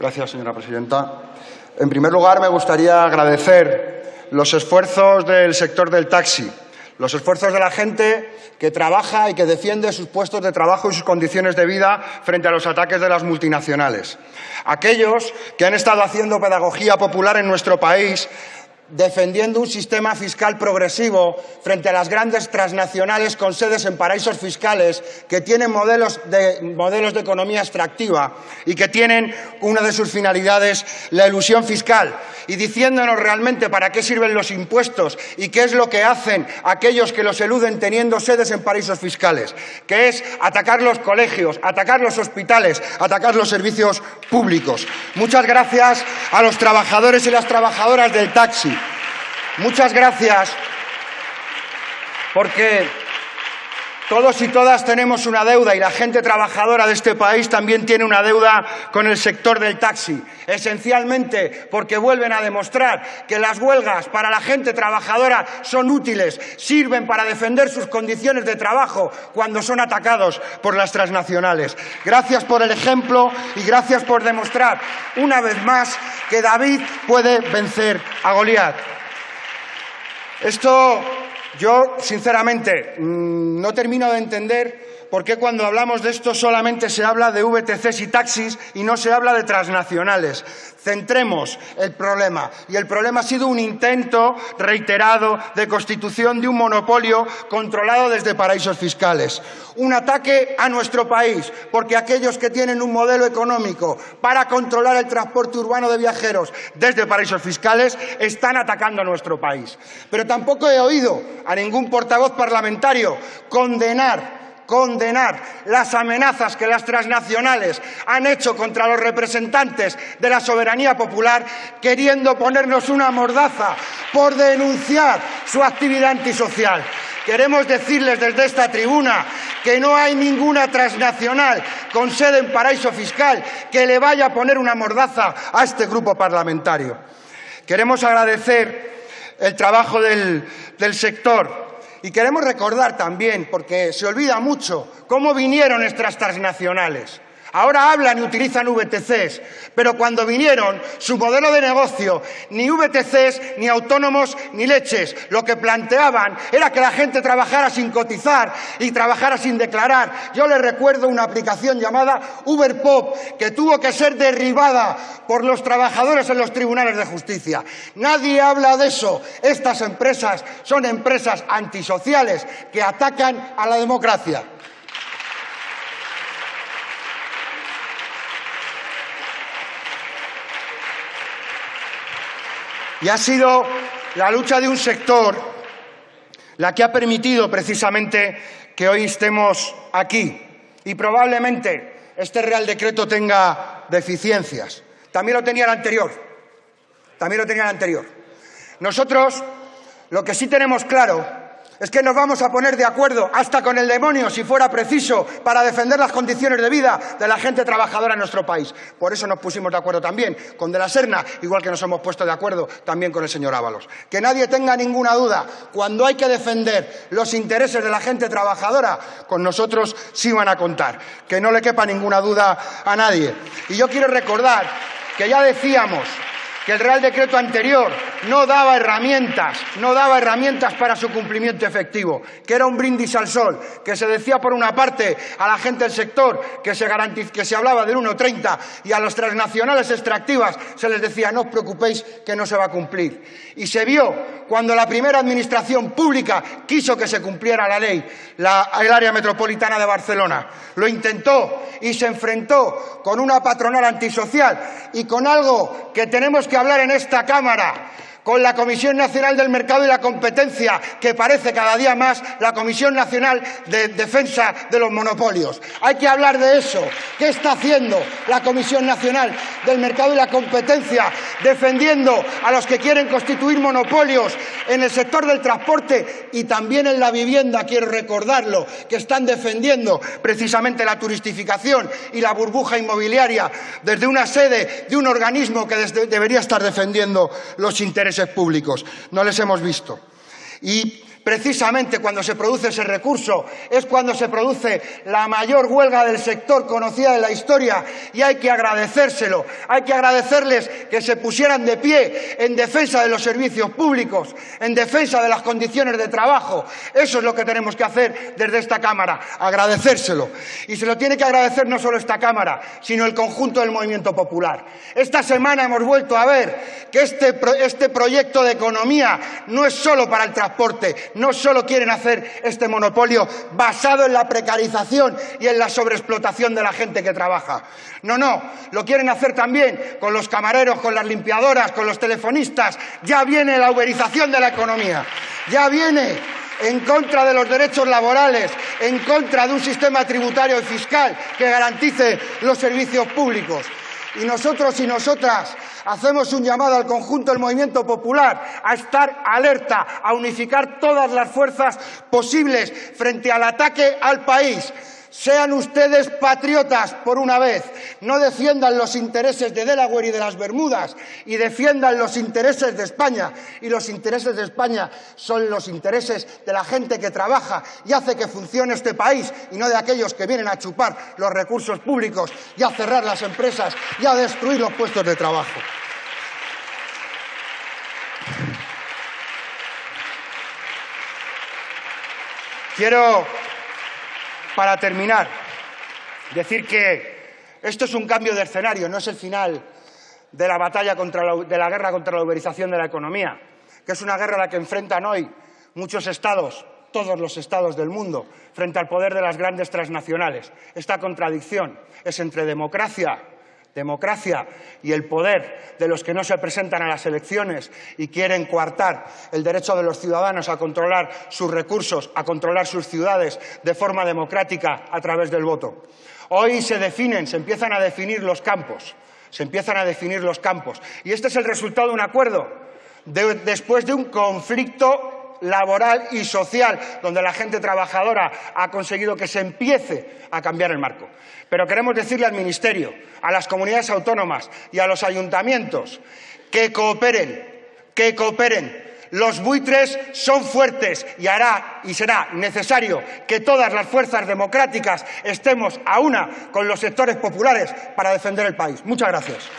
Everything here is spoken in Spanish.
Gracias, señora presidenta. En primer lugar, me gustaría agradecer los esfuerzos del sector del taxi, los esfuerzos de la gente que trabaja y que defiende sus puestos de trabajo y sus condiciones de vida frente a los ataques de las multinacionales. Aquellos que han estado haciendo pedagogía popular en nuestro país defendiendo un sistema fiscal progresivo frente a las grandes transnacionales con sedes en paraísos fiscales que tienen modelos de, modelos de economía extractiva y que tienen una de sus finalidades la ilusión fiscal y diciéndonos realmente para qué sirven los impuestos y qué es lo que hacen aquellos que los eluden teniendo sedes en paraísos fiscales, que es atacar los colegios, atacar los hospitales, atacar los servicios públicos. Muchas gracias a los trabajadores y las trabajadoras del taxi Muchas gracias, porque todos y todas tenemos una deuda y la gente trabajadora de este país también tiene una deuda con el sector del taxi, esencialmente porque vuelven a demostrar que las huelgas para la gente trabajadora son útiles, sirven para defender sus condiciones de trabajo cuando son atacados por las transnacionales. Gracias por el ejemplo y gracias por demostrar una vez más que David puede vencer a Goliat. Esto yo, sinceramente, mm, no termino de entender por qué cuando hablamos de esto solamente se habla de VTCs y taxis y no se habla de transnacionales. Centremos el problema. Y el problema ha sido un intento reiterado de constitución de un monopolio controlado desde paraísos fiscales. Un ataque a nuestro país, porque aquellos que tienen un modelo económico para controlar el transporte urbano de viajeros desde paraísos fiscales están atacando a nuestro país. Pero tampoco he oído a ningún portavoz parlamentario condenar condenar las amenazas que las transnacionales han hecho contra los representantes de la soberanía popular, queriendo ponernos una mordaza por denunciar su actividad antisocial. Queremos decirles desde esta tribuna que no hay ninguna transnacional con sede en paraíso fiscal que le vaya a poner una mordaza a este grupo parlamentario. Queremos agradecer el trabajo del, sector, y queremos recordar también, porque se olvida mucho, cómo vinieron nuestras transnacionales. Ahora hablan y utilizan VTCs, pero cuando vinieron, su modelo de negocio, ni VTCs, ni autónomos, ni leches, lo que planteaban era que la gente trabajara sin cotizar y trabajara sin declarar. Yo les recuerdo una aplicación llamada Uberpop, que tuvo que ser derribada por los trabajadores en los tribunales de justicia. Nadie habla de eso. Estas empresas son empresas antisociales que atacan a la democracia. Y ha sido la lucha de un sector la que ha permitido precisamente que hoy estemos aquí. Y probablemente este Real Decreto tenga deficiencias. También lo tenía el anterior. También lo tenía el anterior. Nosotros lo que sí tenemos claro es que nos vamos a poner de acuerdo hasta con el demonio, si fuera preciso, para defender las condiciones de vida de la gente trabajadora en nuestro país. Por eso nos pusimos de acuerdo también con De la Serna, igual que nos hemos puesto de acuerdo también con el señor Ábalos. Que nadie tenga ninguna duda, cuando hay que defender los intereses de la gente trabajadora, con nosotros sí van a contar. Que no le quepa ninguna duda a nadie. Y yo quiero recordar que ya decíamos que el Real Decreto anterior no daba herramientas, no daba herramientas para su cumplimiento efectivo, que era un brindis al sol, que se decía por una parte a la gente del sector que se, que se hablaba del 1,30 y a las transnacionales extractivas se les decía no os preocupéis que no se va a cumplir. Y se vio cuando la primera administración pública quiso que se cumpliera la ley, la, el área metropolitana de Barcelona. Lo intentó y se enfrentó con una patronal antisocial y con algo que tenemos que hablar en esta Cámara con la Comisión Nacional del Mercado y la Competencia, que parece cada día más la Comisión Nacional de Defensa de los Monopolios. Hay que hablar de eso. ¿Qué está haciendo la Comisión Nacional del Mercado y la Competencia defendiendo a los que quieren constituir monopolios en el sector del transporte y también en la vivienda, quiero recordarlo, que están defendiendo precisamente la turistificación y la burbuja inmobiliaria desde una sede de un organismo que debería estar defendiendo los intereses públicos. No les hemos visto. Y precisamente cuando se produce ese recurso es cuando se produce la mayor huelga del sector conocida en la historia y hay que agradecérselo. Hay que agradecerles que se pusieran de pie en defensa de los servicios públicos, en defensa de las condiciones de trabajo. Eso es lo que tenemos que hacer desde esta Cámara, agradecérselo. Y se lo tiene que agradecer no solo esta Cámara, sino el conjunto del movimiento popular. Esta semana hemos vuelto a ver que este, este proyecto de economía no es solo para el transporte, no solo quieren hacer este monopolio basado en la precarización y en la sobreexplotación de la gente que trabaja. No, no, lo quieren hacer también con los camareros, con las limpiadoras, con los telefonistas. Ya viene la uberización de la economía, ya viene en contra de los derechos laborales, en contra de un sistema tributario y fiscal que garantice los servicios públicos. Y nosotros y nosotras hacemos un llamado al conjunto del movimiento popular a estar alerta, a unificar todas las fuerzas posibles frente al ataque al país. Sean ustedes patriotas por una vez, no defiendan los intereses de Delaware y de las Bermudas y defiendan los intereses de España. Y los intereses de España son los intereses de la gente que trabaja y hace que funcione este país y no de aquellos que vienen a chupar los recursos públicos y a cerrar las empresas y a destruir los puestos de trabajo. Quiero para terminar, decir que esto es un cambio de escenario, no es el final de la batalla contra la, de la guerra contra la uberización de la economía, que es una guerra a la que enfrentan hoy muchos estados, todos los estados del mundo, frente al poder de las grandes transnacionales. Esta contradicción es entre democracia democracia y el poder de los que no se presentan a las elecciones y quieren coartar el derecho de los ciudadanos a controlar sus recursos, a controlar sus ciudades de forma democrática a través del voto. Hoy se definen, se empiezan a definir los campos, se empiezan a definir los campos. Y este es el resultado de un acuerdo, después de un conflicto laboral y social, donde la gente trabajadora ha conseguido que se empiece a cambiar el marco. Pero queremos decirle al Ministerio, a las comunidades autónomas y a los ayuntamientos que cooperen, que cooperen. Los buitres son fuertes y hará y será necesario que todas las fuerzas democráticas estemos a una con los sectores populares para defender el país. Muchas gracias.